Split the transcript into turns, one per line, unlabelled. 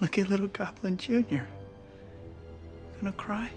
Look at little Goblin Jr. Gonna cry?